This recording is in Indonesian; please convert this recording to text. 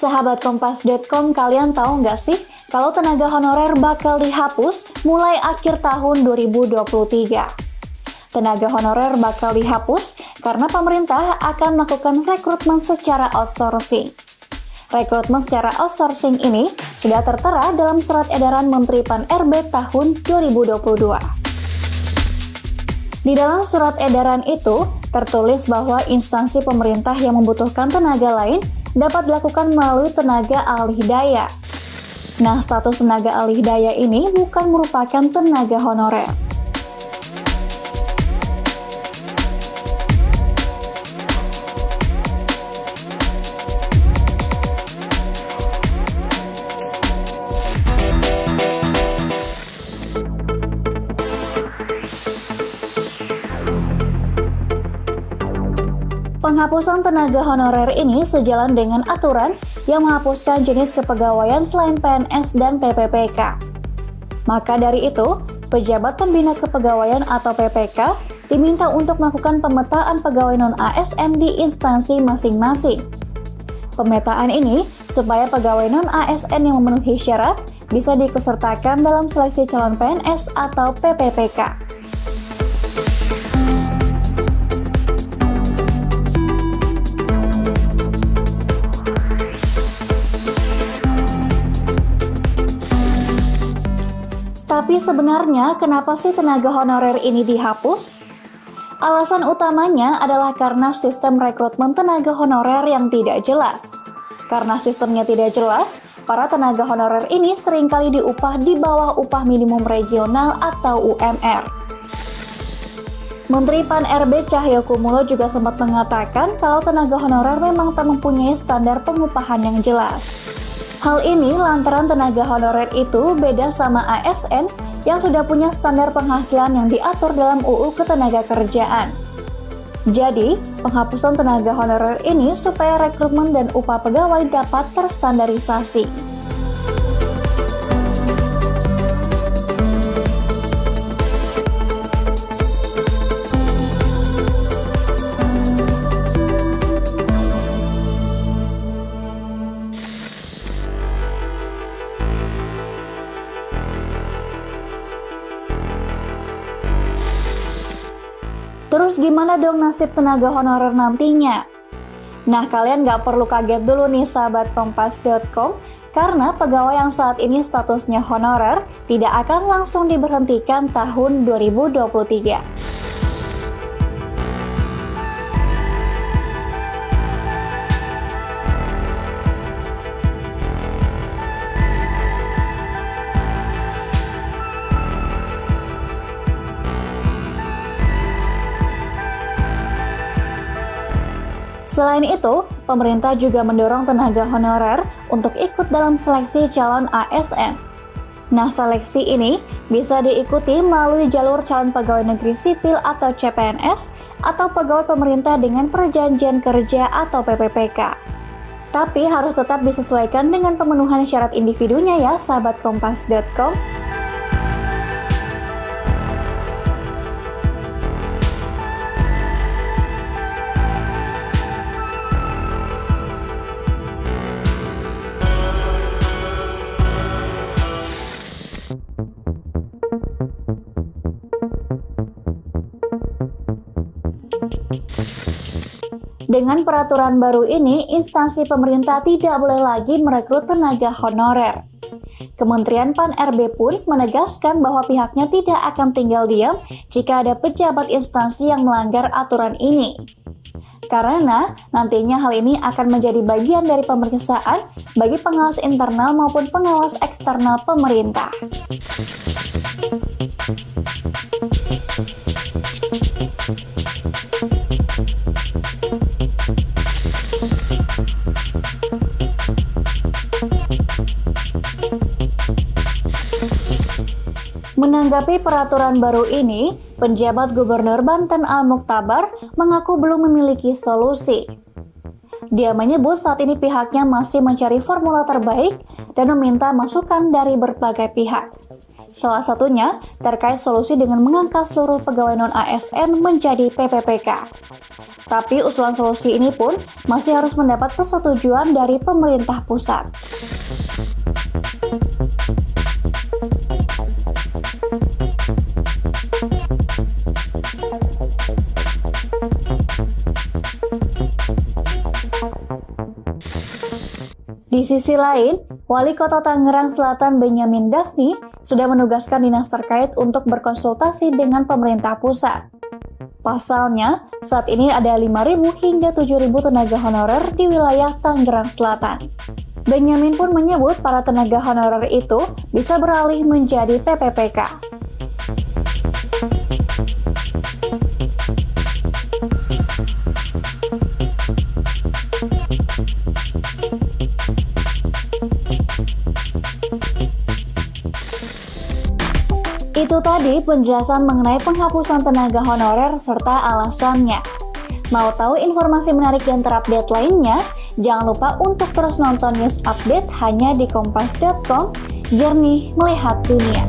Sahabat Kompas.com, kalian tahu nggak sih kalau tenaga honorer bakal dihapus mulai akhir tahun 2023? Tenaga honorer bakal dihapus karena pemerintah akan melakukan rekrutmen secara outsourcing. Rekrutmen secara outsourcing ini sudah tertera dalam surat edaran Menteri Pan-RB tahun 2022. Di dalam surat edaran itu, tertulis bahwa instansi pemerintah yang membutuhkan tenaga lain dapat dilakukan melalui tenaga alih daya. Nah, status tenaga alih daya ini bukan merupakan tenaga honorer. Penghapusan tenaga honorer ini sejalan dengan aturan yang menghapuskan jenis kepegawaian selain PNS dan PPPK. Maka dari itu, pejabat pembina kepegawaian atau PPK diminta untuk melakukan pemetaan pegawai non-ASN di instansi masing-masing. Pemetaan ini supaya pegawai non-ASN yang memenuhi syarat bisa dikesertakan dalam seleksi calon PNS atau PPPK. Tapi sebenarnya kenapa sih tenaga honorer ini dihapus? Alasan utamanya adalah karena sistem rekrutmen tenaga honorer yang tidak jelas. Karena sistemnya tidak jelas, para tenaga honorer ini sering kali diupah di bawah upah minimum regional atau UMR. Menteri Pan-RB Cahyo Kumulo juga sempat mengatakan kalau tenaga honorer memang tak mempunyai standar pengupahan yang jelas. Hal ini lantaran tenaga honorer itu beda sama ASN yang sudah punya standar penghasilan yang diatur dalam UU Ketenagakerjaan. Jadi, penghapusan tenaga honorer ini supaya rekrutmen dan upah pegawai dapat terstandarisasi. Terus gimana dong nasib tenaga honorer nantinya? Nah, kalian nggak perlu kaget dulu nih sahabat kompas.com, karena pegawai yang saat ini statusnya honorer tidak akan langsung diberhentikan tahun 2023. Selain itu, pemerintah juga mendorong tenaga honorer untuk ikut dalam seleksi calon ASN. Nah, seleksi ini bisa diikuti melalui jalur calon pegawai negeri sipil atau CPNS atau pegawai pemerintah dengan perjanjian kerja atau PPPK. Tapi harus tetap disesuaikan dengan pemenuhan syarat individunya ya, sahabat kompas.com. Dengan peraturan baru ini, instansi pemerintah tidak boleh lagi merekrut tenaga honorer. Kementerian Pan-RB pun menegaskan bahwa pihaknya tidak akan tinggal diam jika ada pejabat instansi yang melanggar aturan ini. Karena nantinya hal ini akan menjadi bagian dari pemeriksaan bagi pengawas internal maupun pengawas eksternal pemerintah. Menanggapi peraturan baru ini, penjabat Gubernur Banten Al Muktabar mengaku belum memiliki solusi. Dia menyebut saat ini pihaknya masih mencari formula terbaik dan meminta masukan dari berbagai pihak. Salah satunya terkait solusi dengan mengangkat seluruh pegawai non-ASN menjadi PPPK. Tapi usulan solusi ini pun masih harus mendapat persetujuan dari pemerintah pusat. Di sisi lain, Wali Kota Tangerang Selatan Benyamin Daphni sudah menugaskan dinas terkait untuk berkonsultasi dengan pemerintah pusat. Pasalnya, saat ini ada 5.000 hingga 7.000 tenaga honorer di wilayah Tangerang Selatan. Benyamin pun menyebut para tenaga honorer itu bisa beralih menjadi PPPK. Itu tadi penjelasan mengenai penghapusan tenaga honorer serta alasannya. Mau tahu informasi menarik dan terupdate lainnya? Jangan lupa untuk terus nonton news update hanya di kompas.com, jernih melihat dunia.